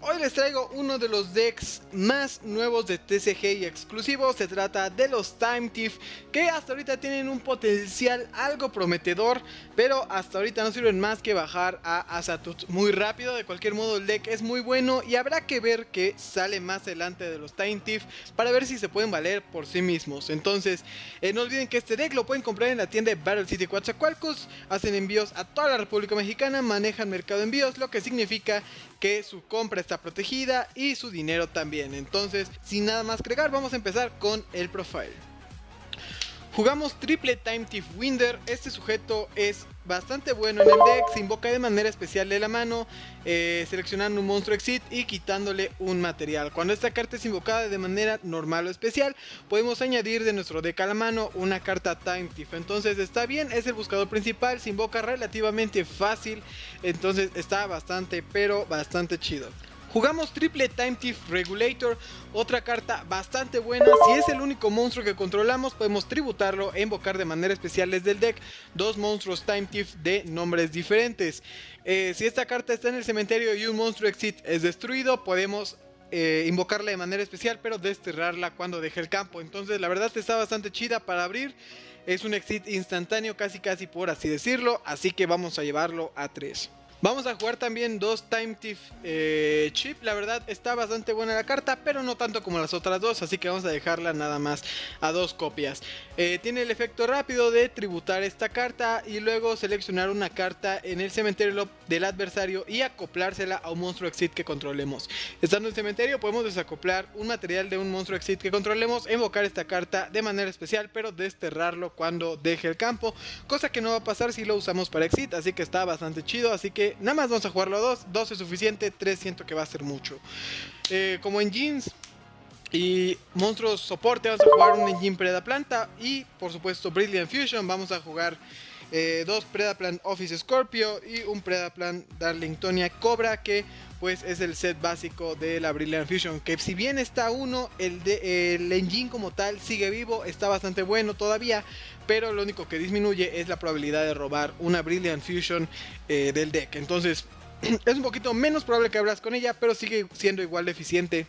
hoy les traigo uno de los decks más nuevos de TCG y exclusivos. Se trata de los Time Thief, que hasta ahorita tienen un potencial algo prometedor, pero hasta ahorita no sirven más que bajar a Azatut muy rápido. De cualquier modo, el deck es muy bueno y habrá que ver que sale más adelante de los Time Thief para ver si se pueden valer por sí mismos. Entonces, eh, no olviden que este deck lo pueden comprar en la tienda de Battle City Coatzacoalcos. Hacen envíos a toda la República Mexicana, manejan mercado de envíos, lo que significa que su compra está protegida y su dinero también. Entonces, sin nada más que agregar, vamos a empezar con el profile. Jugamos triple Time Thief Winder, este sujeto es bastante bueno en el deck, se invoca de manera especial de la mano, eh, seleccionando un monstruo exit y quitándole un material. Cuando esta carta es invocada de manera normal o especial, podemos añadir de nuestro deck a la mano una carta Time Thief. Entonces está bien, es el buscador principal, se invoca relativamente fácil, entonces está bastante pero bastante chido. Jugamos triple Time Thief Regulator, otra carta bastante buena. Si es el único monstruo que controlamos, podemos tributarlo e invocar de manera especial desde el deck dos monstruos Time Thief de nombres diferentes. Eh, si esta carta está en el cementerio y un monstruo exit es destruido, podemos eh, invocarla de manera especial, pero desterrarla cuando deje el campo. Entonces, la verdad está bastante chida para abrir. Es un exit instantáneo, casi casi por así decirlo. Así que vamos a llevarlo a 3. Vamos a jugar también dos Time Thief eh, Chip. La verdad está bastante buena la carta, pero no tanto como las otras dos. Así que vamos a dejarla nada más a dos copias. Eh, tiene el efecto rápido de tributar esta carta y luego seleccionar una carta en el cementerio del adversario y acoplársela a un monstruo exit que controlemos. Estando en el cementerio podemos desacoplar un material de un monstruo exit que controlemos, invocar esta carta de manera especial, pero desterrarlo cuando deje el campo. Cosa que no va a pasar si lo usamos para exit, así que está bastante chido. Así que nada más vamos a jugarlo a 2, 2 es suficiente, 3 siento que va a ser mucho. Eh, como en jeans y monstruos soporte vamos a jugar un engine Preda Planta y por supuesto Brilliant Fusion vamos a jugar eh, dos Predaplan Office Scorpio y un Predaplan Darlingtonia Cobra que pues es el set básico de la Brilliant Fusion que si bien está uno el, de, el engine como tal sigue vivo está bastante bueno todavía pero lo único que disminuye es la probabilidad de robar una Brilliant Fusion eh, del deck. Entonces es un poquito menos probable que abras con ella pero sigue siendo igual de eficiente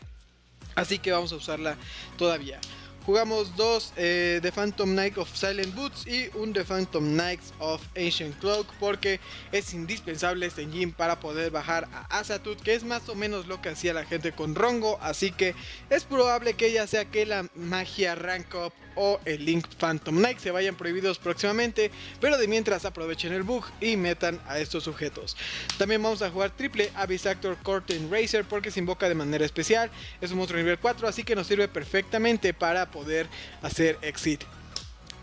así que vamos a usarla todavía Jugamos dos eh, The Phantom Knight of Silent Boots y un The Phantom Knights of Ancient Cloak porque es indispensable este engine para poder bajar a Azatut que es más o menos lo que hacía la gente con Rongo así que es probable que ya sea que la magia Rank Up o el Link Phantom Knight se vayan prohibidos próximamente, pero de mientras aprovechen el bug y metan a estos sujetos. También vamos a jugar triple Abyss Actor Curtain Racer porque se invoca de manera especial, es un monstruo nivel 4 así que nos sirve perfectamente para poder hacer exit.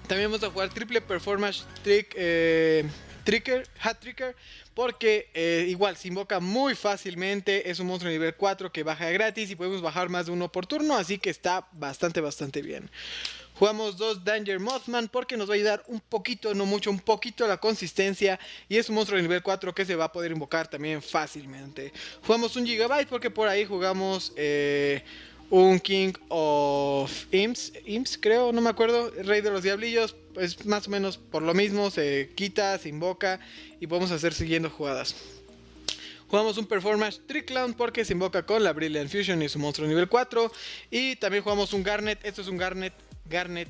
También vamos a jugar triple Performance Trick... Eh, Tricker, Hat Tricker, porque eh, igual se invoca muy fácilmente, es un monstruo nivel 4 que baja gratis y podemos bajar más de uno por turno, así que está bastante, bastante bien. Jugamos dos Danger Mothman porque nos va a ayudar un poquito, no mucho, un poquito la consistencia. Y es un monstruo de nivel 4 que se va a poder invocar también fácilmente. Jugamos un Gigabyte porque por ahí jugamos eh, un King of Imps, Imps creo, no me acuerdo, Rey de los Diablillos. Es más o menos por lo mismo, se quita, se invoca y podemos hacer siguiendo jugadas. Jugamos un Performance Clown porque se invoca con la Brilliant Fusion y su monstruo nivel 4. Y también jugamos un Garnet, esto es un Garnet Garnet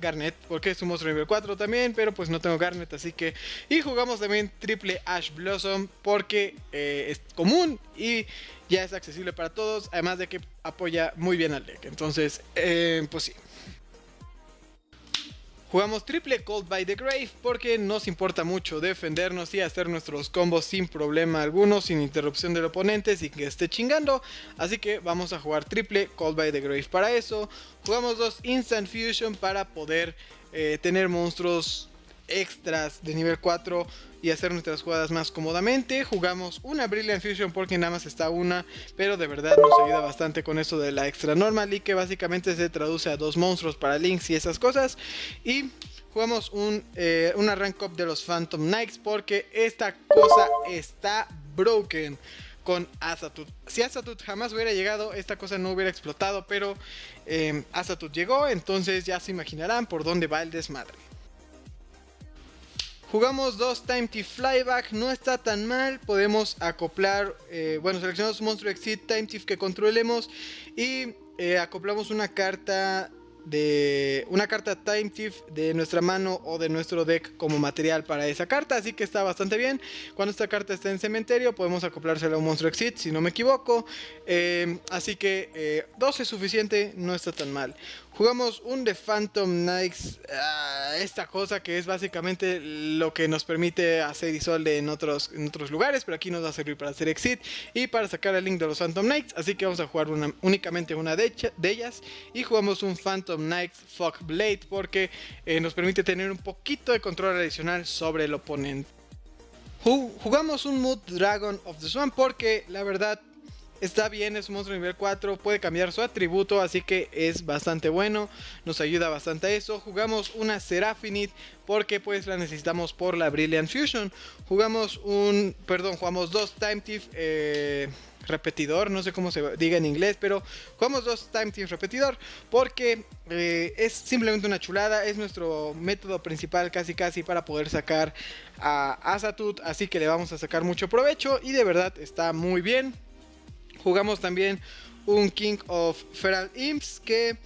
Garnet, porque es un monstruo nivel 4 también, pero pues no tengo Garnet, así que... Y jugamos también triple Ash Blossom porque eh, es común y ya es accesible para todos, además de que apoya muy bien al deck, entonces, eh, pues sí. Jugamos triple Cold by the Grave porque nos importa mucho defendernos y hacer nuestros combos sin problema alguno, sin interrupción del oponente, sin que esté chingando. Así que vamos a jugar triple Cold by the Grave para eso. Jugamos dos Instant Fusion para poder eh, tener monstruos extras de nivel 4 y hacer nuestras jugadas más cómodamente. Jugamos una Brilliant Fusion porque nada más está una, pero de verdad nos ayuda bastante con eso de la extra normal y que básicamente se traduce a dos monstruos para links y esas cosas. Y jugamos un, eh, una rank up de los Phantom Knights porque esta cosa está broken con Azatut. Si Azatut jamás hubiera llegado, esta cosa no hubiera explotado, pero eh, Azatut llegó, entonces ya se imaginarán por dónde va el desmadre. Jugamos dos Time Thief Flyback, no está tan mal, podemos acoplar, eh, bueno, seleccionamos monstruo Exit Time Thief que controlemos y eh, acoplamos una carta de una carta Time Thief de nuestra mano o de nuestro deck como material para esa carta, así que está bastante bien. Cuando esta carta está en cementerio podemos acoplársela a un monstruo exit, si no me equivoco. Eh, así que 2 eh, es suficiente, no está tan mal. Jugamos un The Phantom Knights, ah, esta cosa que es básicamente lo que nos permite hacer Isolde en otros, en otros lugares, pero aquí nos va a servir para hacer Exit y para sacar el link de los Phantom Knights, así que vamos a jugar únicamente una de, ellas y jugamos un Phantom Knights Fog Blade porque eh, nos permite tener un poquito de control adicional sobre el oponente. Jugamos un Mood Dragon of the Swan porque la verdad Está bien, es un monstruo nivel 4, puede cambiar su atributo, así que es bastante bueno, nos ayuda bastante a eso. Jugamos una Seraphonite porque pues la necesitamos por la Brilliant Fusion. Jugamos un, perdón, jugamos dos Time Thief eh, repetidor, no sé cómo se diga en inglés, pero jugamos dos Time Thief repetidor porque eh, es simplemente una chulada, es nuestro método principal casi casi para poder sacar a Asatut, así que le vamos a sacar mucho provecho y de verdad está muy bien. Jugamos también un King of Feral Imps que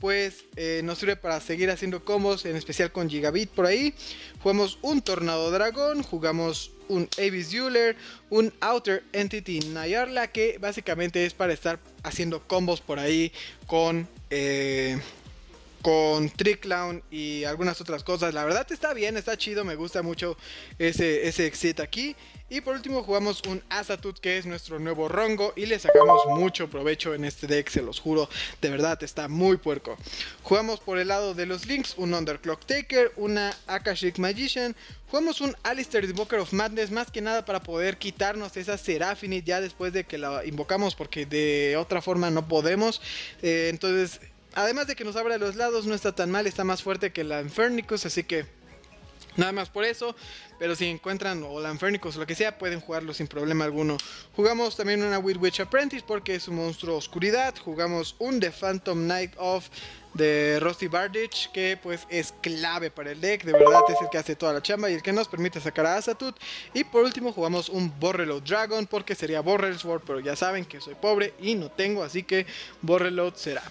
pues eh, nos sirve para seguir haciendo combos, en especial con Gigabit por ahí. Jugamos un Tornado Dragón, jugamos un Avis Euler, un Outer Entity Nayarla, que básicamente es para estar haciendo combos por ahí con... Eh, con Trick Clown y algunas otras cosas. La verdad está bien, está chido, me gusta mucho ese, ese exit aquí. Y por último jugamos un Asatut que es nuestro nuevo Rongo y le sacamos mucho provecho en este deck, se los juro, de verdad está muy puerco. Jugamos por el lado de los links un Underclock Taker, una Akashic Magician, jugamos un Alistair Invoker of Madness más que nada para poder quitarnos esa Seraphine ya después de que la invocamos porque de otra forma no podemos. Eh, entonces Además de que nos abre a los lados, no está tan mal, está más fuerte que la Infernicus, así que nada más por eso. Pero si encuentran o la Infernicus o lo que sea, pueden jugarlo sin problema alguno. Jugamos también una Weird Witch Apprentice porque es un monstruo oscuridad. Jugamos un The Phantom Knight of de Rusty Bardich que pues es clave para el deck, de verdad es el que hace toda la chamba y el que nos permite sacar a Asatut. Y por último jugamos un Borreload Dragon porque sería Borrel Sword, pero ya saben que soy pobre y no tengo, así que Borreload será.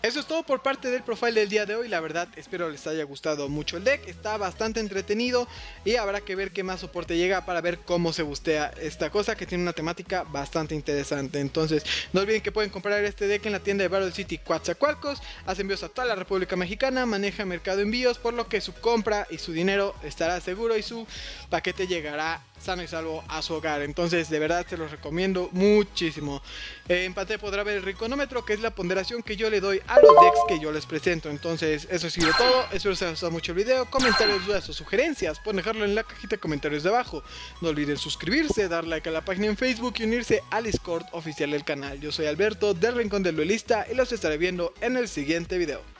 Eso es todo por parte del profile del día de hoy, la verdad espero les haya gustado mucho el deck, está bastante entretenido y habrá que ver qué más soporte llega para ver cómo se bustea esta cosa que tiene una temática bastante interesante. Entonces no olviden que pueden comprar este deck en la tienda de Battle City Coatzacoalcos, hace envíos a toda la República Mexicana, maneja mercado envíos por lo que su compra y su dinero estará seguro y su paquete llegará sano y salvo a su hogar. Entonces, de verdad, se los recomiendo muchísimo. en pantalla podrá ver el riconómetro, que es la ponderación que yo le doy a los decks que yo les presento. Entonces, eso ha sido todo. Espero les haya gustado mucho el video. Comentarios, dudas o sugerencias, pueden dejarlo en la cajita de comentarios de abajo. No olviden suscribirse, dar like a la página en Facebook y unirse al Discord oficial del canal. Yo soy Alberto del Rincón del Duelista y los estaré viendo en el siguiente video.